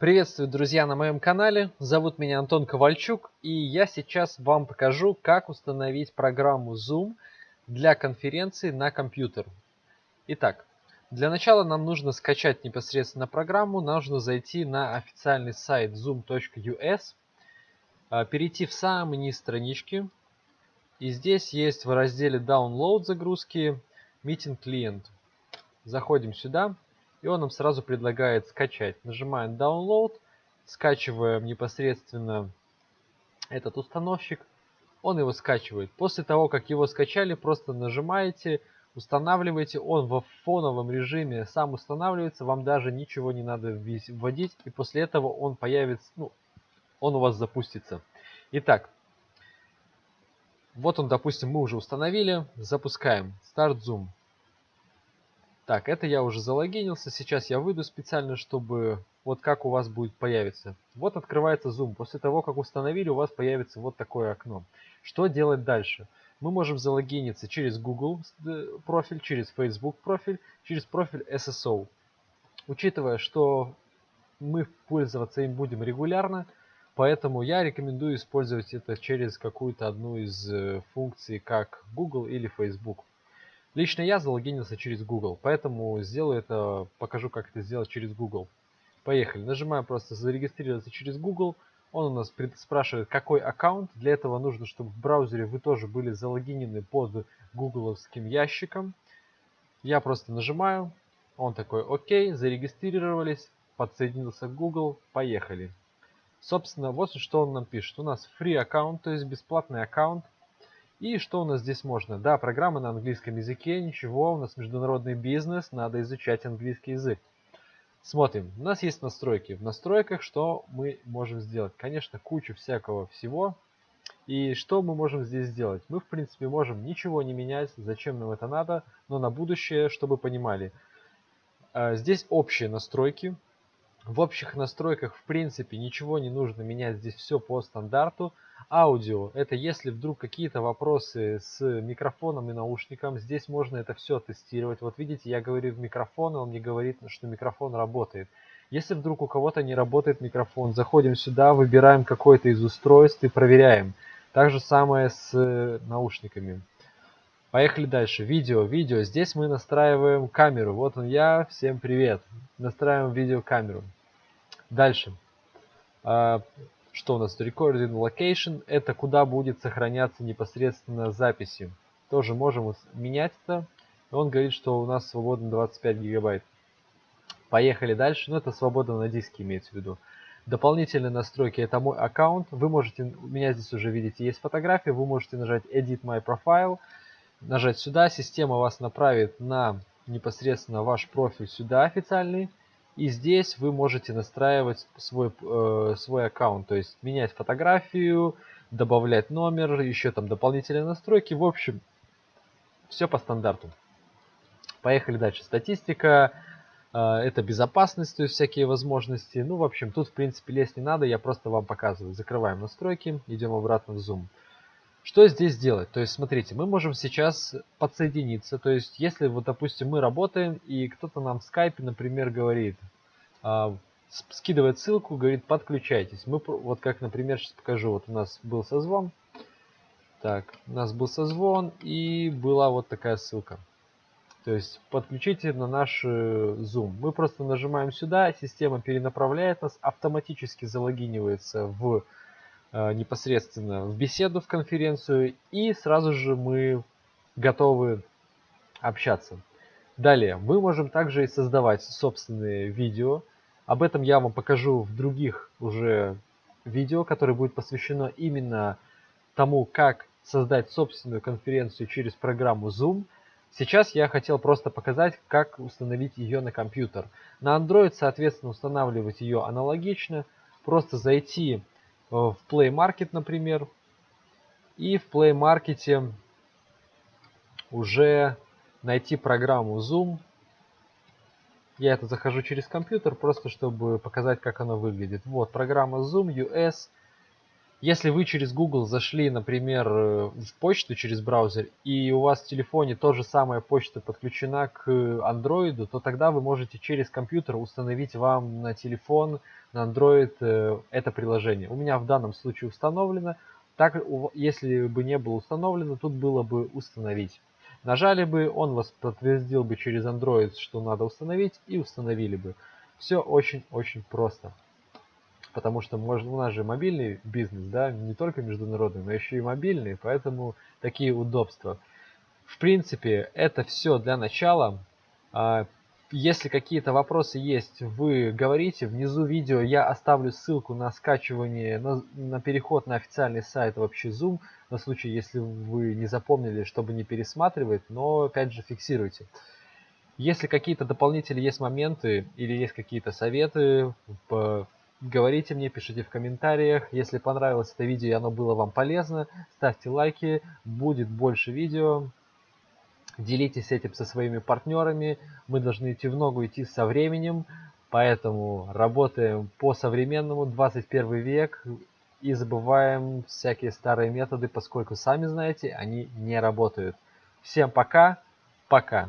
Приветствую, друзья, на моем канале. Зовут меня Антон Ковальчук, и я сейчас вам покажу, как установить программу Zoom для конференции на компьютер. Итак, для начала нам нужно скачать непосредственно программу, нужно зайти на официальный сайт zoom.us, а, перейти в самый низ странички, и здесь есть в разделе Download загрузки Meeting Client. Заходим сюда и он нам сразу предлагает скачать. Нажимаем Download, скачиваем непосредственно этот установщик, он его скачивает. После того, как его скачали, просто нажимаете, устанавливаете, он во фоновом режиме сам устанавливается, вам даже ничего не надо вводить, и после этого он появится, ну, он у вас запустится. Итак, вот он, допустим, мы уже установили, запускаем Start Zoom. Так, это я уже залогинился. Сейчас я выйду специально, чтобы вот как у вас будет появиться. Вот открывается Zoom. После того, как установили, у вас появится вот такое окно. Что делать дальше? Мы можем залогиниться через Google э, профиль, через Facebook профиль, через профиль SSO. Учитывая, что мы пользоваться им будем регулярно, поэтому я рекомендую использовать это через какую-то одну из э, функций, как Google или Facebook. Лично я залогинился через Google, поэтому сделаю это, покажу, как это сделать через Google. Поехали. Нажимаем просто зарегистрироваться через Google. Он у нас спрашивает, какой аккаунт. Для этого нужно, чтобы в браузере вы тоже были залогинены под гугловским ящиком. Я просто нажимаю. Он такой, окей, зарегистрировались, подсоединился к Google, поехали. Собственно, вот что он нам пишет. У нас free аккаунт, то есть бесплатный аккаунт. И что у нас здесь можно? Да, программа на английском языке, ничего, у нас международный бизнес, надо изучать английский язык. Смотрим, у нас есть настройки. В настройках что мы можем сделать? Конечно, кучу всякого всего. И что мы можем здесь сделать? Мы, в принципе, можем ничего не менять, зачем нам это надо, но на будущее, чтобы понимали. А, здесь общие настройки. В общих настройках, в принципе, ничего не нужно менять, здесь все по стандарту. Аудио – это если вдруг какие-то вопросы с микрофоном и наушником, здесь можно это все тестировать. Вот видите, я говорю в микрофон, и он мне говорит, что микрофон работает. Если вдруг у кого-то не работает микрофон, заходим сюда, выбираем какое-то из устройств и проверяем. Так же самое с наушниками. Поехали дальше. Видео. Видео. Здесь мы настраиваем камеру. Вот он я. Всем привет. Настраиваем видеокамеру. Дальше. А, что у нас? Recording Location. Это куда будет сохраняться непосредственно записи. Тоже можем менять это. Он говорит, что у нас свободно 25 гигабайт. Поехали дальше. Ну, это свободно на диске имеется в виду. Дополнительные настройки. Это мой аккаунт. Вы можете, у меня здесь уже видите, есть фотография. Вы можете нажать Edit My Profile. Нажать сюда. Система вас направит на непосредственно ваш профиль сюда официальный. И здесь вы можете настраивать свой, э, свой аккаунт, то есть менять фотографию, добавлять номер, еще там дополнительные настройки. В общем, все по стандарту. Поехали дальше. Статистика, э, это безопасность, то есть всякие возможности. Ну, в общем, тут в принципе лезть не надо, я просто вам показываю. Закрываем настройки, идем обратно в Zoom. Что здесь делать? То есть, смотрите, мы можем сейчас подсоединиться. То есть, если вот, допустим, мы работаем, и кто-то нам в скайпе, например, говорит, э, скидывает ссылку, говорит, подключайтесь. Мы, вот как, например, сейчас покажу. Вот у нас был созвон. Так, у нас был созвон, и была вот такая ссылка. То есть, подключите на наш э, Zoom. Мы просто нажимаем сюда, система перенаправляет нас, автоматически залогинивается в непосредственно в беседу, в конференцию, и сразу же мы готовы общаться. Далее, мы можем также и создавать собственные видео. Об этом я вам покажу в других уже видео, которое будет посвящено именно тому, как создать собственную конференцию через программу Zoom. Сейчас я хотел просто показать, как установить ее на компьютер. На Android, соответственно, устанавливать ее аналогично. Просто зайти Э, в Play Market, например. И в Play Market уже найти программу Zoom. Я это захожу через компьютер, просто чтобы показать, как она выглядит. Вот, программа Zoom US. Если вы через Google зашли, например, э, в почту через браузер, и у вас в телефоне то же самая почта подключена к Android, то тогда вы можете через компьютер установить вам на телефон, на Android э, это приложение. У меня в данном случае установлено. Так, если бы не было установлено, тут было бы установить. Нажали бы, он вас подтвердил бы через Android, что надо установить, и установили бы. Все очень-очень просто потому что можно, у нас же мобильный бизнес, да, не только международный, но еще и мобильный, поэтому такие удобства. В принципе, это все для начала. А, если какие-то вопросы есть, вы говорите. Внизу видео я оставлю ссылку на скачивание, на, на переход на официальный сайт вообще Zoom, на случай, если вы не запомнили, чтобы не пересматривать, но опять же фиксируйте. Если какие-то дополнительные есть моменты или есть какие-то советы, Говорите мне, пишите в комментариях. Если понравилось это видео и оно было вам полезно, ставьте лайки. Будет больше видео. Делитесь этим со своими партнерами. Мы должны идти в ногу, идти со временем. Поэтому работаем по современному, 21 век. И забываем всякие старые методы, поскольку, сами знаете, они не работают. Всем пока. Пока.